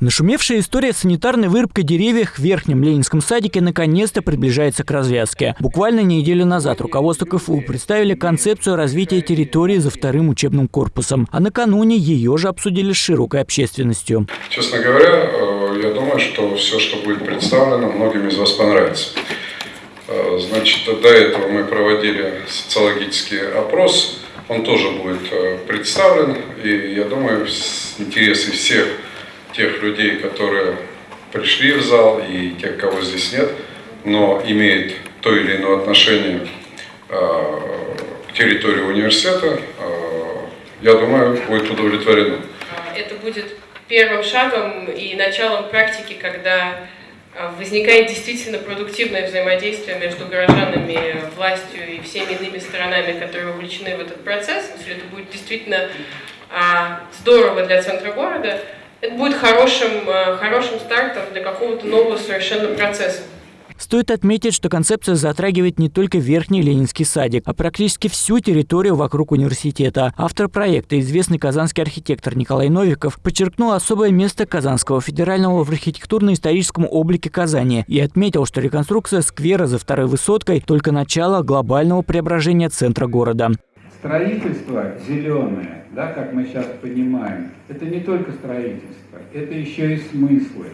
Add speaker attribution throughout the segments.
Speaker 1: Нашумевшая история санитарной вырубкой деревьев в Верхнем Ленинском садике наконец-то приближается к развязке. Буквально неделю назад руководство КФУ представили концепцию развития территории за вторым учебным корпусом, а накануне ее же обсудили с широкой общественностью.
Speaker 2: Честно говоря, э, я думаю, что все, что будет представлено, многим из вас понравится. Э, значит, до этого мы проводили социологический опрос, он тоже будет э, представлен, и я думаю, интересы всех тех людей, которые пришли в зал и тех, кого здесь нет, но имеет то или иное отношение э, к территории университета, э, я думаю, будет удовлетворено.
Speaker 3: Это будет первым шагом и началом практики, когда э, возникает действительно продуктивное взаимодействие между горожанами, властью и всеми иными сторонами, которые вовлечены в этот процесс. Если это будет действительно а, здорово для центра города, это будет хорошим, э, хорошим стартом для какого-то нового совершенно процесса.
Speaker 1: Стоит отметить, что концепция затрагивает не только Верхний Ленинский садик, а практически всю территорию вокруг университета. Автор проекта, известный казанский архитектор Николай Новиков, подчеркнул особое место Казанского федерального в архитектурно-историческом облике Казани и отметил, что реконструкция сквера за второй высоткой – только начало глобального преображения центра города.
Speaker 4: Строительство зеленое, да, как мы сейчас понимаем, это не только строительство, это еще и смыслы.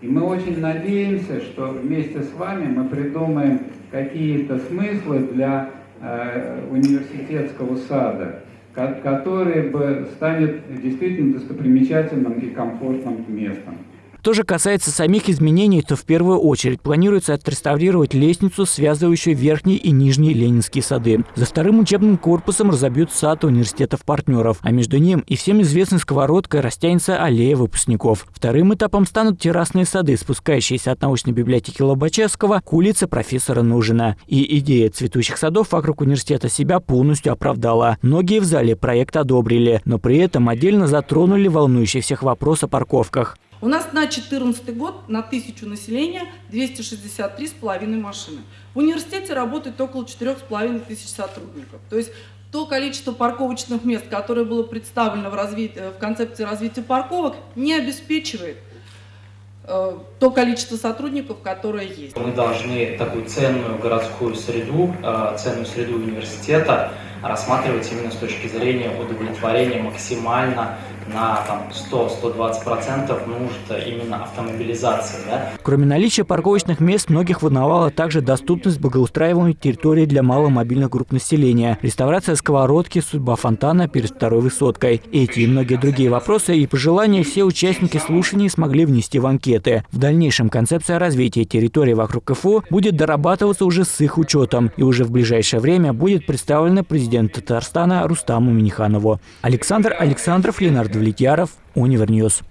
Speaker 4: И мы очень надеемся, что вместе с вами мы придумаем какие-то смыслы для э, университетского сада, который бы станет действительно достопримечательным и комфортным местом.
Speaker 1: Что же касается самих изменений, то в первую очередь планируется отреставрировать лестницу, связывающую верхний и нижний Ленинские сады. За вторым учебным корпусом разобьют сад университетов-партнеров, а между ним и всем известной сковородкой растянется аллея выпускников. Вторым этапом станут террасные сады, спускающиеся от научной библиотеки Лобачевского к улице профессора Нужина. И идея цветущих садов вокруг университета себя полностью оправдала. Многие в зале проект одобрили, но при этом отдельно затронули волнующий всех вопрос о парковках.
Speaker 5: У нас на 2014 год на тысячу населения 263,5 машины. В университете работает около 4,5 тысяч сотрудников. То есть то количество парковочных мест, которое было представлено в, разви... в концепции развития парковок, не обеспечивает э, то количество сотрудников, которое есть.
Speaker 6: Мы должны такую ценную городскую среду, э, ценную среду университета рассматривать именно с точки зрения удовлетворения максимально на 100-120% нужд именно автомобилизации. Да?
Speaker 1: Кроме наличия парковочных мест, многих волновала также доступность благоустраиваемой территории для маломобильных групп населения, реставрация сковородки, судьба фонтана перед второй высоткой. Эти и многие другие вопросы и пожелания все участники слушаний смогли внести в анкеты. В дальнейшем концепция развития территории вокруг КФУ будет дорабатываться уже с их учетом, и уже в ближайшее время будет представлена президенту Татарстана Рустаму Миниханову. Александр Александров, Ленардо Влетьяров, Универньюз.